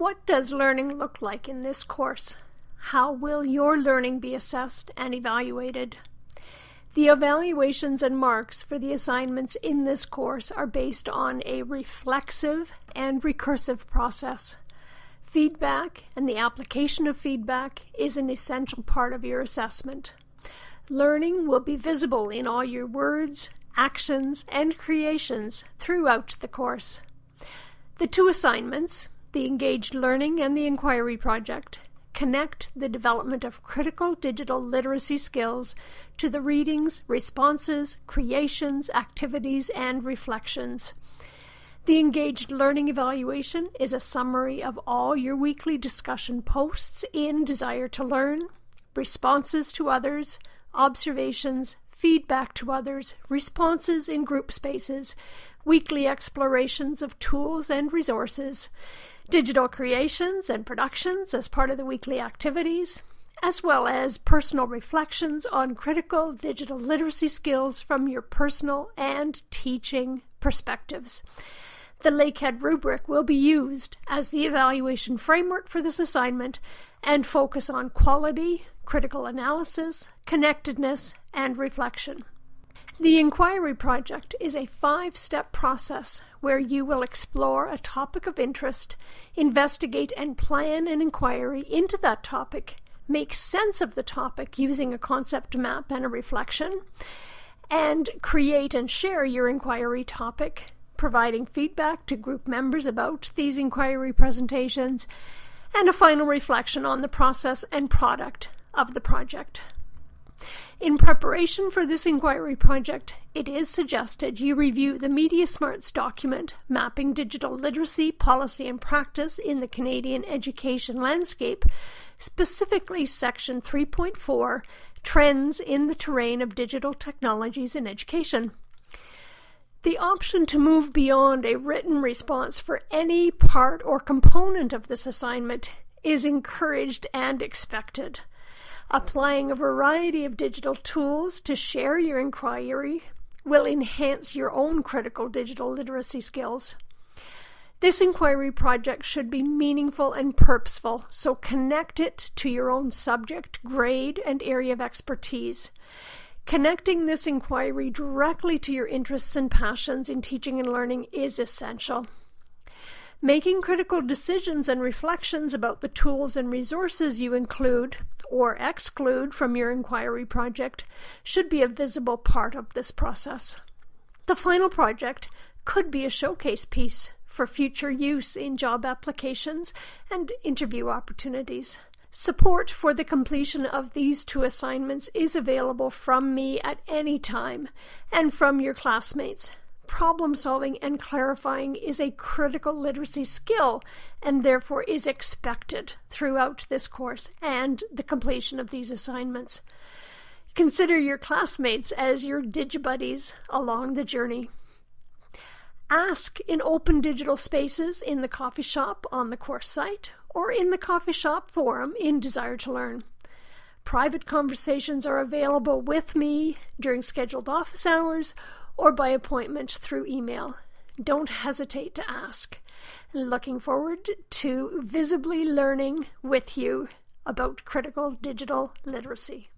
What does learning look like in this course? How will your learning be assessed and evaluated? The evaluations and marks for the assignments in this course are based on a reflexive and recursive process. Feedback and the application of feedback is an essential part of your assessment. Learning will be visible in all your words, actions, and creations throughout the course. The two assignments, the Engaged Learning and the Inquiry Project, connect the development of critical digital literacy skills to the readings, responses, creations, activities, and reflections. The Engaged Learning Evaluation is a summary of all your weekly discussion posts in Desire to Learn, responses to others, observations, feedback to others, responses in group spaces, weekly explorations of tools and resources, digital creations and productions as part of the weekly activities, as well as personal reflections on critical digital literacy skills from your personal and teaching perspectives. The Lakehead rubric will be used as the evaluation framework for this assignment and focus on quality, critical analysis, connectedness, and reflection. The Inquiry Project is a five step process where you will explore a topic of interest, investigate and plan an inquiry into that topic, make sense of the topic using a concept map and a reflection, and create and share your inquiry topic, providing feedback to group members about these inquiry presentations, and a final reflection on the process and product of the project. In preparation for this inquiry project, it is suggested you review the MediaSmarts document Mapping Digital Literacy Policy and Practice in the Canadian Education Landscape, specifically Section 3.4 Trends in the Terrain of Digital Technologies in Education. The option to move beyond a written response for any part or component of this assignment is encouraged and expected applying a variety of digital tools to share your inquiry will enhance your own critical digital literacy skills. This inquiry project should be meaningful and purposeful, so connect it to your own subject, grade, and area of expertise. Connecting this inquiry directly to your interests and passions in teaching and learning is essential. Making critical decisions and reflections about the tools and resources you include or exclude from your inquiry project should be a visible part of this process. The final project could be a showcase piece for future use in job applications and interview opportunities. Support for the completion of these two assignments is available from me at any time and from your classmates problem solving and clarifying is a critical literacy skill and therefore is expected throughout this course and the completion of these assignments. Consider your classmates as your digibuddies along the journey. Ask in open digital spaces in the coffee shop on the course site or in the coffee shop forum in Desire to Learn. Private conversations are available with me during scheduled office hours or by appointment through email. Don't hesitate to ask. Looking forward to visibly learning with you about critical digital literacy.